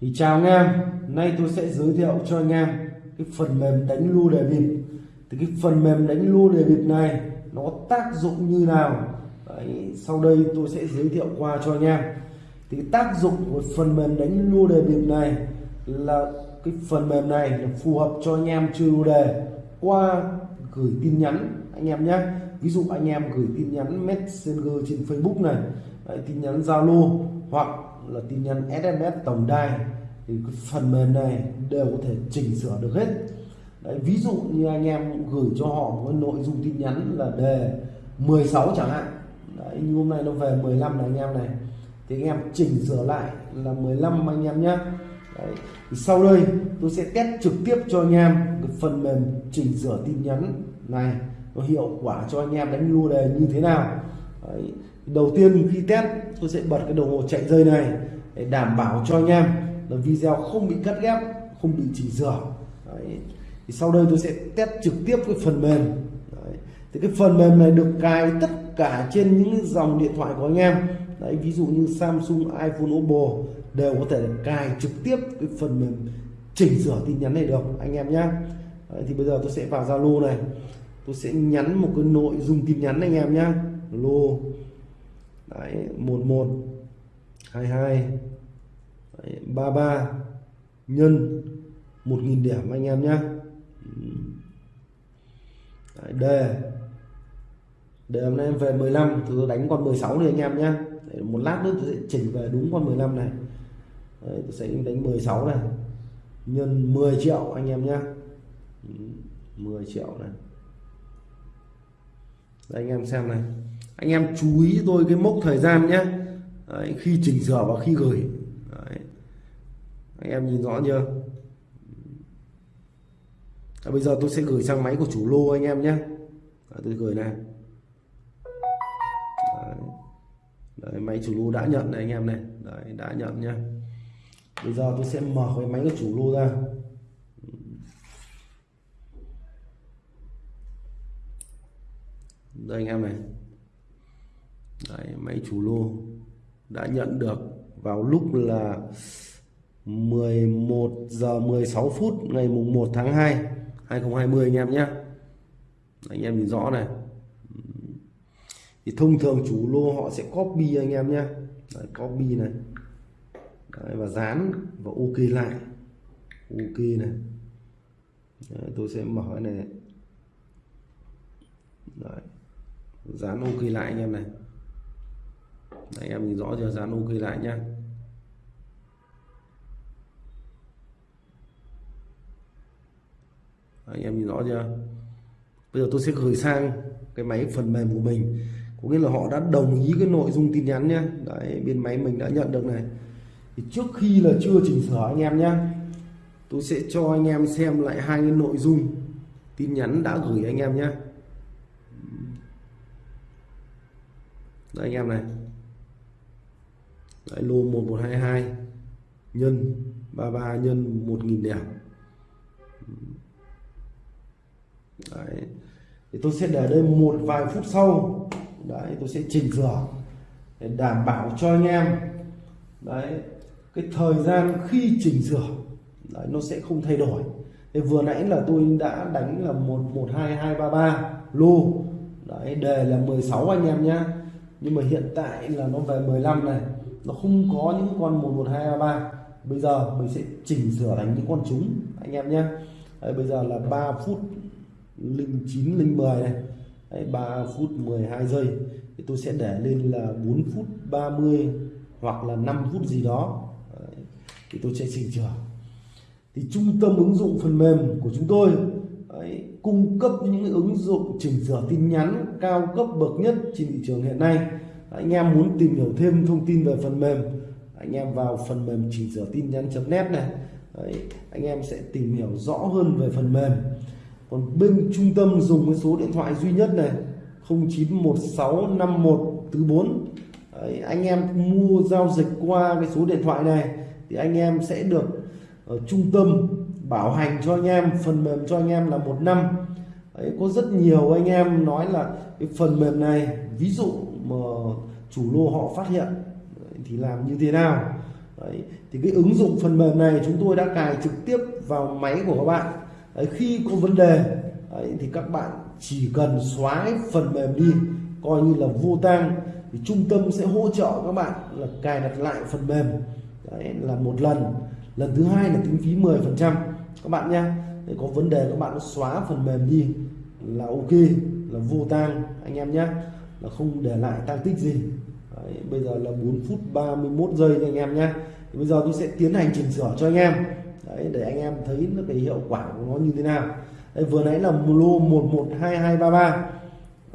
thì chào anh em nay tôi sẽ giới thiệu cho anh em cái phần mềm đánh lô đề bịp thì cái phần mềm đánh lô đề bịp này nó tác dụng như nào? Đấy, sau đây tôi sẽ giới thiệu qua cho anh em. Thì tác dụng của phần mềm đánh lô đề bịp này là cái phần mềm này là phù hợp cho anh em chơi lô đề qua gửi tin nhắn anh em nhé. Ví dụ anh em gửi tin nhắn messenger trên facebook này Đấy, tin nhắn zalo hoặc là tin nhắn SMS tổng đài thì cái phần mềm này đều có thể chỉnh sửa được hết. Đấy, ví dụ như anh em gửi cho họ một nội dung tin nhắn là đề 16 chẳng hạn. Đấy, như hôm nay nó về 15 này anh em này. Thì anh em chỉnh sửa lại là 15 anh em nhé Đấy. Thì sau đây tôi sẽ test trực tiếp cho anh em cái phần mềm chỉnh sửa tin nhắn này. Nó hiệu quả cho anh em đánh lô đề như thế nào. Đấy đầu tiên khi test tôi sẽ bật cái đồng hồ chạy dây này để đảm bảo cho anh em là video không bị cắt ghép không bị chỉnh sửa Đấy. thì sau đây tôi sẽ test trực tiếp cái phần mềm Đấy. thì cái phần mềm này được cài tất cả trên những dòng điện thoại của anh em Đấy, ví dụ như Samsung, iPhone, Oppo đều có thể cài trực tiếp cái phần mềm chỉnh sửa tin nhắn này được anh em nhé thì bây giờ tôi sẽ vào Zalo này tôi sẽ nhắn một cái nội dung tin nhắn anh em nhé lô. Đấy 11 22 đấy, 33 nhân 1.000 điểm anh em nhé đấy, đề. Đề hôm nay em về 15 thì tôi đánh con 16 đi anh em nhé đấy, một lát nữa tôi sẽ chỉnh về đúng con 15 này. Đấy, tôi sẽ đánh 16 này. Nhân 10 triệu anh em nhé 10 triệu này. Đây anh em xem này anh em chú ý tôi cái mốc thời gian nhé. Đấy, khi chỉnh sửa và khi gửi. Đấy. anh em nhìn rõ chưa? À, bây giờ tôi sẽ gửi sang máy của chủ lô anh em nhé. À, tôi gửi này. Đấy. Đấy, máy chủ lô đã nhận này anh em này. Đấy, đã nhận nhé. Bây giờ tôi sẽ mở cái máy của chủ lô ra. Đây anh em này. Đấy, máy chủ lô đã nhận được vào lúc là 11 giờ 16 phút ngày mùng 1 tháng 2 2020 anh em nhé. Anh em nhìn rõ này. Thì thông thường chủ lô họ sẽ copy anh em nhé. Đấy, copy này. Đấy, và dán và ok lại. Ok này. Đấy, tôi sẽ mở cái này. Đấy. dán ok lại anh em này. Đấy, em nhìn rõ chưa? Dán ok lại nhá. Anh em nhìn rõ chưa? Bây giờ tôi sẽ gửi sang cái máy phần mềm của mình. Có nghĩa là họ đã đồng ý cái nội dung tin nhắn nhé Đấy, bên máy mình đã nhận được này. Thì trước khi là chưa chỉnh sửa anh em nhé tôi sẽ cho anh em xem lại hai cái nội dung tin nhắn đã gửi anh em nhé đây anh em này. Đấy, lô 1122 nhân 33 nhân 1000 điểm Đấy. thì tôi sẽ để đây một vài phút sau. Đấy tôi sẽ chỉnh sửa để đảm bảo cho anh em. Đấy cái thời gian khi chỉnh sửa đấy, nó sẽ không thay đổi. Thì vừa nãy là tôi đã đánh là một một hai hai ba ba lô. Đấy đề là 16 anh em nhá. Nhưng mà hiện tại là nó về 15 này nó không có những con 11233 bây giờ mình sẽ chỉnh sửa thành những con chúng anh em nhé. Đấy, bây giờ là 3 phút linh 9 linh 10 này. Đấy, 3 phút 12 giây. Thì tôi sẽ để lên là 4 phút 30 hoặc là 5 phút gì đó. Đấy, thì tôi sẽ chỉnh sửa. Thì trung tâm ứng dụng phần mềm của chúng tôi Đấy, cung cấp những ứng dụng chỉnh sửa tin nhắn cao cấp bậc nhất trên thị trường hiện nay anh em muốn tìm hiểu thêm thông tin về phần mềm anh em vào phần mềm chỉnh sửa tin nhắn.net này. Đấy, anh em sẽ tìm hiểu rõ hơn về phần mềm. Còn bên trung tâm dùng cái số điện thoại duy nhất này 09165144 Đấy, anh em mua giao dịch qua cái số điện thoại này thì anh em sẽ được ở trung tâm bảo hành cho anh em phần mềm cho anh em là một năm. Đấy, có rất nhiều anh em nói là cái phần mềm này ví dụ mà chủ lô họ phát hiện thì làm như thế nào? Đấy. thì cái ứng dụng phần mềm này chúng tôi đã cài trực tiếp vào máy của các bạn. Đấy, khi có vấn đề Đấy, thì các bạn chỉ cần xóa cái phần mềm đi coi như là vô tang. Thì trung tâm sẽ hỗ trợ các bạn là cài đặt lại phần mềm Đấy, là một lần. Lần thứ hai là tính phí 10 phần trăm. Các bạn nhé để có vấn đề các bạn xóa phần mềm đi là ok là vô tang anh em nhé là không để lại tăng tích gì. Đấy, bây giờ là 4 phút 31 giây nha anh em nhé. Thì bây giờ tôi sẽ tiến hành chỉnh sửa cho anh em. Đấy, để anh em thấy nó cái hiệu quả của nó như thế nào. Đấy, vừa nãy là lô 112233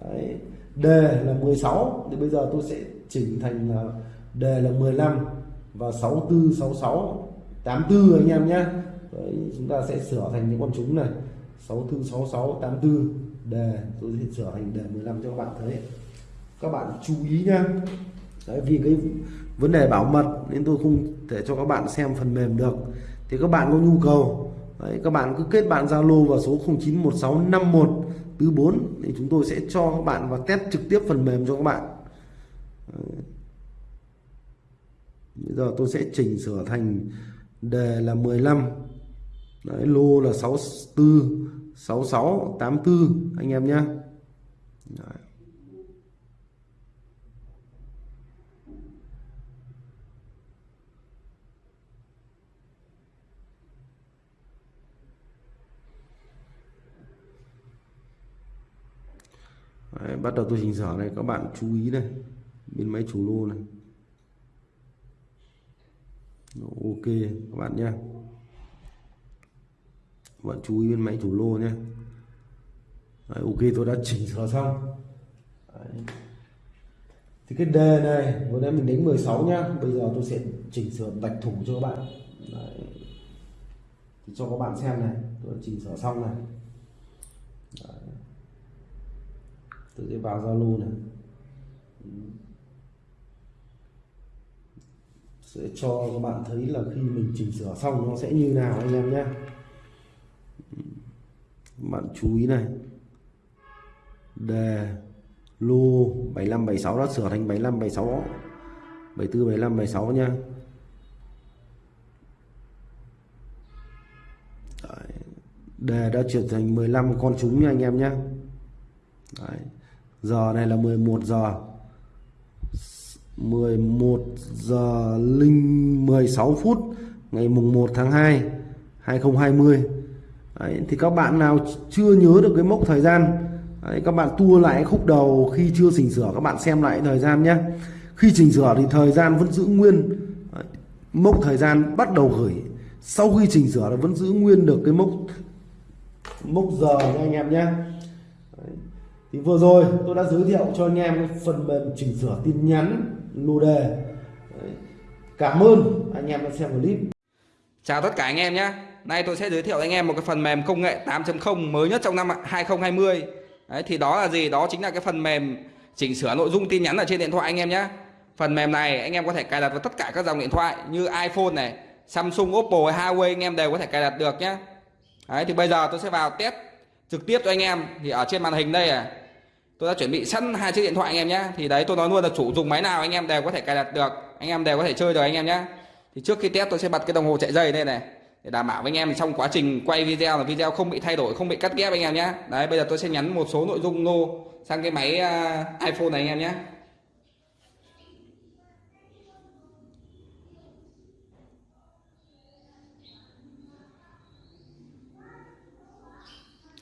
Đấy, đề là 16 thì bây giờ tôi sẽ chỉnh thành à, là đề là 15 và 6466 84 anh em nhé. Đấy, chúng ta sẽ sửa thành những con trúng này. 6466 84 đề tôi sẽ sửa thành đề 15 cho các bạn thấy các bạn chú ý nhá. Đấy, vì cái vấn đề bảo mật nên tôi không thể cho các bạn xem phần mềm được. Thì các bạn có nhu cầu Đấy, các bạn cứ kết bạn Zalo vào số 091651 tứ 4 thì chúng tôi sẽ cho các bạn và test trực tiếp phần mềm cho các bạn. Đấy. bây giờ tôi sẽ chỉnh sửa thành đề là 15 Đấy, lô là 64 66 84 anh em nhé Đấy. Đấy, bắt đầu tôi chỉnh sửa này các bạn chú ý này bên máy chủ lô này. Ok các bạn nhé. Các bạn chú ý bên máy chủ lô nhé. Đấy, ok tôi đã chỉnh sửa xong. Đấy. thì cái đề này vừa nãy mình đánh 16 nhá bây giờ tôi sẽ chỉnh sửa bạch thủ cho các bạn. Đấy. thì cho các bạn xem này tôi đã chỉnh sửa xong này Đấy tôi sẽ vào zalo này. Sẽ cho các bạn thấy là khi mình chỉnh sửa xong nó sẽ như nào anh em nhé. Bạn chú ý này. Đề, lô 7576 đã sửa thành 75 76 74 75 76 nha Đấy. đề đã chuyển thành 15 con trúng nha anh em nhé Đấy giờ này là 11 giờ. 11 giờ linh 16 phút ngày mùng 1 tháng 2 2020 Đấy, thì các bạn nào chưa nhớ được cái mốc thời gian Đấy, các bạn tua lại khúc đầu khi chưa chỉnh sửa các bạn xem lại thời gian nhé khi chỉnh sửa thì thời gian vẫn giữ nguyên. Đấy, mốc thời gian bắt đầu gửi sau khi chỉnh sửa nó vẫn giữ nguyên được cái mốc mốc giờ nha anh em nhé thì vừa rồi tôi đã giới thiệu cho anh em cái phần mềm chỉnh sửa tin nhắn lô đề. Cảm ơn anh em đã xem clip. Chào tất cả anh em nhé Nay tôi sẽ giới thiệu anh em một cái phần mềm công nghệ 8.0 mới nhất trong năm 2020 Đấy, Thì đó là gì? Đó chính là cái phần mềm chỉnh sửa nội dung tin nhắn ở trên điện thoại anh em nhé Phần mềm này anh em có thể cài đặt vào tất cả các dòng điện thoại như iPhone này Samsung, Oppo, Huawei anh em đều có thể cài đặt được nhé Đấy, thì bây giờ tôi sẽ vào test trực tiếp cho anh em. Thì ở trên màn hình đây à Tôi đã chuẩn bị sẵn hai chiếc điện thoại anh em nhé. Thì đấy tôi nói luôn là chủ dùng máy nào anh em đều có thể cài đặt được. Anh em đều có thể chơi được anh em nhé. Thì trước khi test tôi sẽ bật cái đồng hồ chạy dây đây này. Để đảm bảo với anh em trong quá trình quay video là video không bị thay đổi không bị cắt ghép anh em nhé. Đấy bây giờ tôi sẽ nhắn một số nội dung nô sang cái máy uh, iPhone này anh em nhé.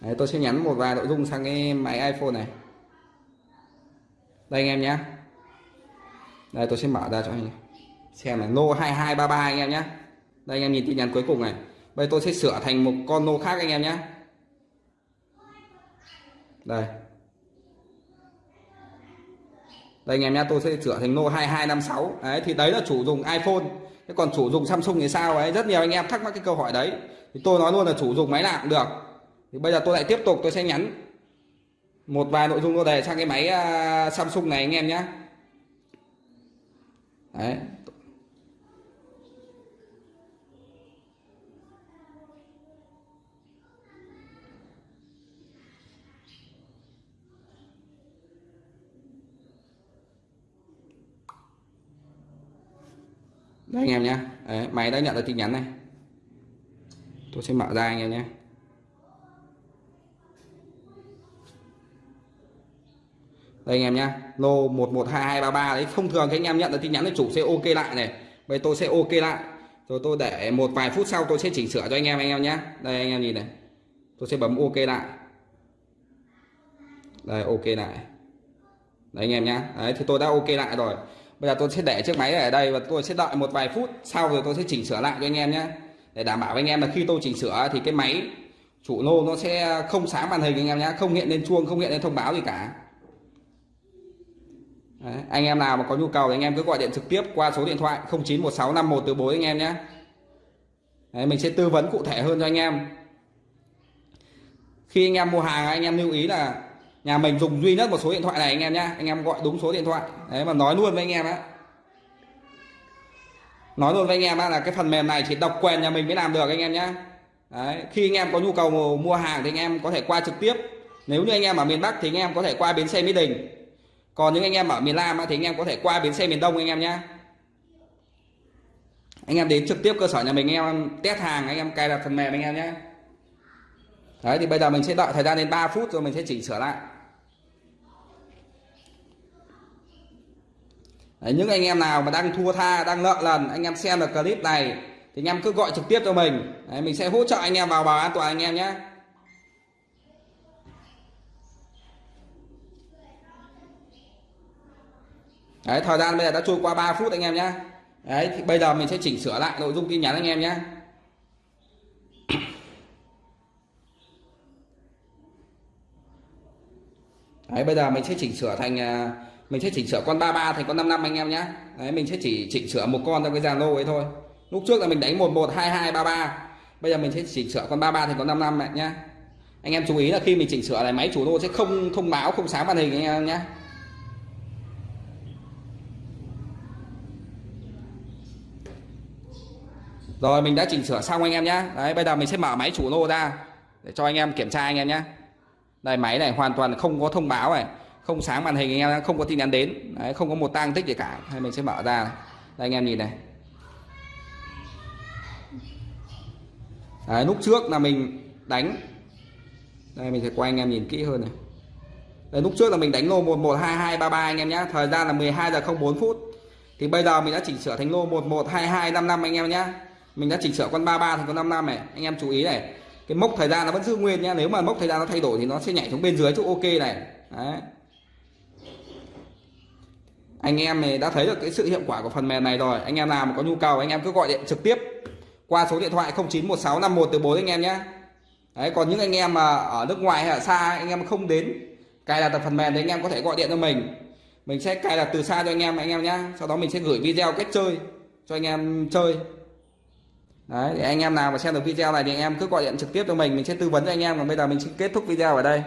Đấy, tôi sẽ nhắn một vài nội dung sang cái máy iPhone này đây anh em nhé đây, tôi sẽ mở ra cho anh em. Xem này, nô 2233 anh em nhé đây, anh em nhìn tin nhắn cuối cùng này. Bây tôi sẽ sửa thành một con nô khác anh em nhé đây. Đây anh em nhé tôi sẽ sửa thành nô 2256 đấy, thì đấy là chủ dùng iPhone. Thế còn chủ dùng Samsung thì sao? Ấy rất nhiều anh em thắc mắc cái câu hỏi đấy. Thì tôi nói luôn là chủ dùng máy nào cũng được. Thì bây giờ tôi lại tiếp tục, tôi sẽ nhắn một vài nội dung nô đề sang cái máy à, Samsung này anh em nhé đấy. Đấy anh em nhé Đấy, máy đã nhận được tin nhắn này. Tôi sẽ mở ra anh em nhé. Đây anh em nhá. Lô 112233 đấy, thông thường các anh em nhận được tin nhắn thì chủ sẽ ok lại này. Bây tôi sẽ ok lại. Rồi tôi để một vài phút sau tôi sẽ chỉnh sửa cho anh em anh em nhé đây, anh em nhìn này. Tôi sẽ bấm ok lại. Đây, ok lại. Đấy, anh em nhá. Đấy, thì tôi đã ok lại rồi. Bây giờ tôi sẽ để chiếc máy ở đây và tôi sẽ đợi một vài phút sau rồi tôi sẽ chỉnh sửa lại cho anh em nhé để đảm bảo với anh em là khi tôi chỉnh sửa thì cái máy chủ lô nó sẽ không sáng màn hình anh em nhé không hiện lên chuông, không hiện lên thông báo gì cả. Đấy, anh em nào mà có nhu cầu thì anh em cứ gọi điện trực tiếp qua số điện thoại 091651 từ 4 anh em nhé Đấy, mình sẽ tư vấn cụ thể hơn cho anh em khi anh em mua hàng anh em lưu ý là nhà mình dùng duy nhất một số điện thoại này anh em nhé anh em gọi đúng số điện thoại đấy mà nói luôn với anh em á nói luôn với anh em á là cái phần mềm này chỉ độc quyền nhà mình mới làm được anh em nhé đấy, khi anh em có nhu cầu mua hàng thì anh em có thể qua trực tiếp nếu như anh em ở miền Bắc thì anh em có thể qua bến xe Mỹ Đình còn những anh em ở miền Nam thì anh em có thể qua bến xe miền Đông anh em nhé anh em đến trực tiếp cơ sở nhà mình anh em test hàng anh em cài đặt phần mềm anh em nhé đấy thì bây giờ mình sẽ đợi thời gian đến 3 phút rồi mình sẽ chỉnh sửa lại đấy, những anh em nào mà đang thua tha đang nợ lần anh em xem được clip này thì anh em cứ gọi trực tiếp cho mình đấy, mình sẽ hỗ trợ anh em vào bảo an toàn anh em nhé Đấy, thời gian bây giờ đã trôi qua 3 phút anh em nhé Đấy, thì bây giờ mình sẽ chỉnh sửa lại nội dung tin nhắn anh em nhé Đấy, bây giờ mình sẽ chỉnh sửa thành à, mình sẽ chỉnh sửa con 33 thành con 55 anh em nhé Đấy, mình sẽ chỉ chỉnh sửa một con trong cái dàn lô ấy thôi. Lúc trước là mình đánh 112233 bây giờ mình sẽ chỉnh sửa con 33 thành con 55 này nhé anh em chú ý là khi mình chỉnh sửa này máy chủ lô sẽ không thông báo không sáng màn hình anh em nhé Rồi mình đã chỉnh sửa xong anh em nhé Đấy bây giờ mình sẽ mở máy chủ lô ra Để cho anh em kiểm tra anh em nhé Đây máy này hoàn toàn không có thông báo này Không sáng màn hình anh em không có tin nhắn đến. Đấy không có một tang tích gì cả. Hay mình sẽ mở ra này. Đây anh em nhìn này. Đấy lúc trước là mình đánh. Đây mình sẽ quay anh em nhìn kỹ hơn này. Đấy, lúc trước là mình đánh lô 112233 anh em nhé Thời gian là 12 giờ 04 phút. Thì bây giờ mình đã chỉnh sửa thành lô 112255 anh em nhé mình đã chỉnh sửa con 33 thành con 55 này. Anh em chú ý này. Cái mốc thời gian nó vẫn giữ nguyên nhá. Nếu mà mốc thời gian nó thay đổi thì nó sẽ nhảy xuống bên dưới chỗ ok này. Đấy. Anh em này đã thấy được cái sự hiệu quả của phần mềm này rồi. Anh em nào mà có nhu cầu, anh em cứ gọi điện trực tiếp qua số điện thoại 091651 từ 4 anh em nhé đấy, còn những anh em mà ở nước ngoài hay ở xa, anh em không đến cài đặt phần mềm thì anh em có thể gọi điện cho mình. Mình sẽ cài đặt từ xa cho anh em anh em nhé sau đó mình sẽ gửi video cách chơi cho anh em chơi. Đấy, thì anh em nào mà xem được video này thì anh em cứ gọi điện trực tiếp cho mình mình sẽ tư vấn cho anh em còn bây giờ mình sẽ kết thúc video ở đây.